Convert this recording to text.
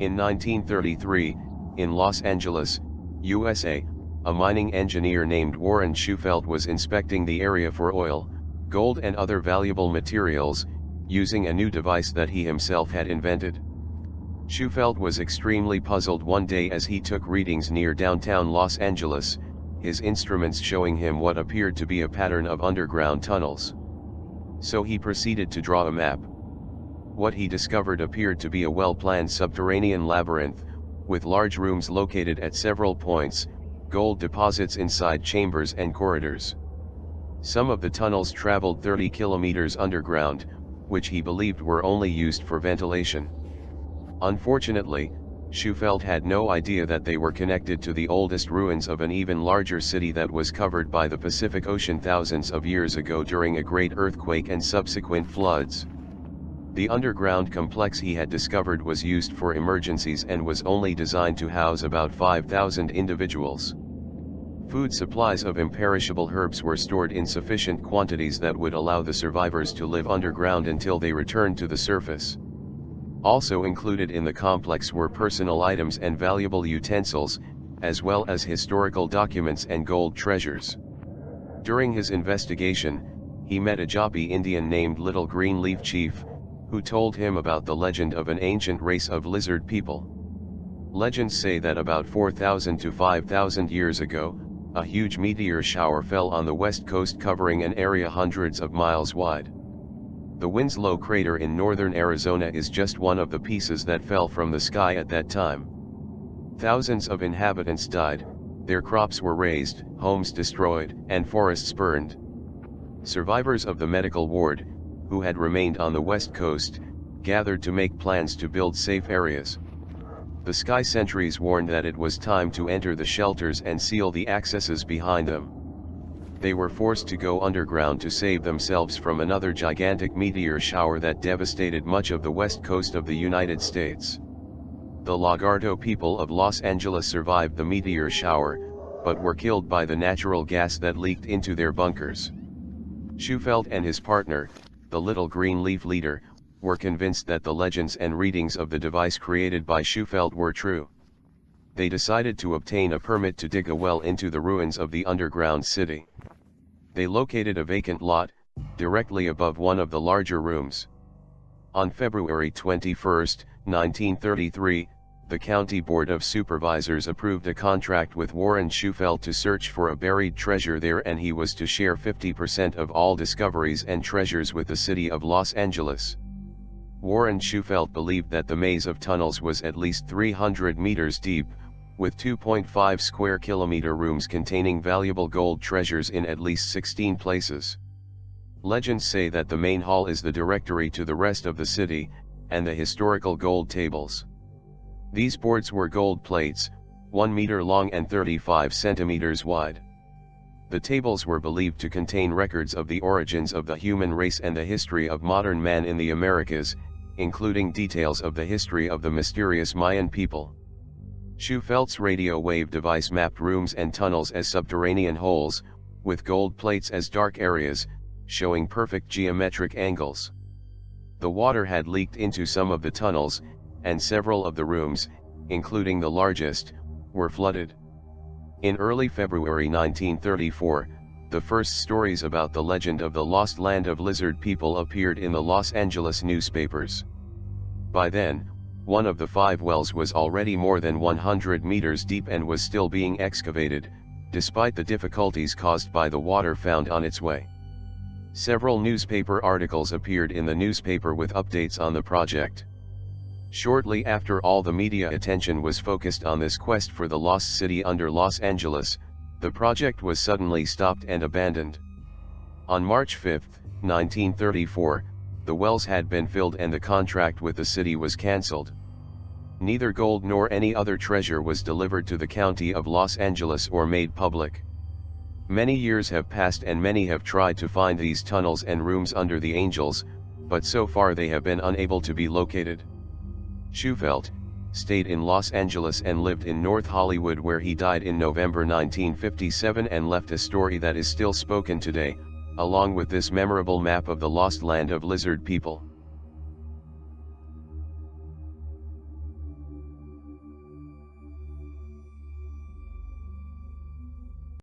In 1933, in Los Angeles, USA, a mining engineer named Warren Shufelt was inspecting the area for oil, gold and other valuable materials, using a new device that he himself had invented. Shufelt was extremely puzzled one day as he took readings near downtown Los Angeles, his instruments showing him what appeared to be a pattern of underground tunnels. So he proceeded to draw a map. What he discovered appeared to be a well-planned subterranean labyrinth, with large rooms located at several points, gold deposits inside chambers and corridors. Some of the tunnels traveled 30 kilometers underground, which he believed were only used for ventilation. Unfortunately, Shufelt had no idea that they were connected to the oldest ruins of an even larger city that was covered by the Pacific Ocean thousands of years ago during a great earthquake and subsequent floods. The underground complex he had discovered was used for emergencies and was only designed to house about 5,000 individuals. Food supplies of imperishable herbs were stored in sufficient quantities that would allow the survivors to live underground until they returned to the surface. Also included in the complex were personal items and valuable utensils, as well as historical documents and gold treasures. During his investigation, he met a Hopi Indian named Little Green Leaf Chief, who told him about the legend of an ancient race of lizard people. Legends say that about 4,000 to 5,000 years ago, a huge meteor shower fell on the west coast covering an area hundreds of miles wide. The Winslow crater in northern Arizona is just one of the pieces that fell from the sky at that time. Thousands of inhabitants died, their crops were razed, homes destroyed, and forests burned. Survivors of the medical ward, who had remained on the west coast, gathered to make plans to build safe areas. The sky sentries warned that it was time to enter the shelters and seal the accesses behind them. They were forced to go underground to save themselves from another gigantic meteor shower that devastated much of the west coast of the United States. The Lagarto people of Los Angeles survived the meteor shower, but were killed by the natural gas that leaked into their bunkers. Shufelt and his partner, the little green leaf leader, were convinced that the legends and readings of the device created by Shufelt were true. They decided to obtain a permit to dig a well into the ruins of the underground city. They located a vacant lot, directly above one of the larger rooms. On February 21, 1933, the County Board of Supervisors approved a contract with Warren Shufelt to search for a buried treasure there and he was to share 50% of all discoveries and treasures with the city of Los Angeles. Warren Shufelt believed that the maze of tunnels was at least 300 meters deep, with 2.5 square kilometer rooms containing valuable gold treasures in at least 16 places. Legends say that the main hall is the directory to the rest of the city, and the historical gold tables. These boards were gold plates, 1 meter long and 35 centimeters wide. The tables were believed to contain records of the origins of the human race and the history of modern man in the Americas, including details of the history of the mysterious Mayan people. Shufelt's radio wave device mapped rooms and tunnels as subterranean holes, with gold plates as dark areas, showing perfect geometric angles. The water had leaked into some of the tunnels, and several of the rooms, including the largest, were flooded. In early February 1934, the first stories about the legend of the lost land of lizard people appeared in the Los Angeles newspapers. By then, one of the five wells was already more than 100 meters deep and was still being excavated, despite the difficulties caused by the water found on its way. Several newspaper articles appeared in the newspaper with updates on the project. Shortly after all the media attention was focused on this quest for the lost city under Los Angeles, the project was suddenly stopped and abandoned. On March 5, 1934, the wells had been filled and the contract with the city was cancelled. Neither gold nor any other treasure was delivered to the county of Los Angeles or made public. Many years have passed and many have tried to find these tunnels and rooms under the angels, but so far they have been unable to be located. Shufelt, stayed in Los Angeles and lived in North Hollywood where he died in November 1957 and left a story that is still spoken today, along with this memorable map of the lost land of lizard people.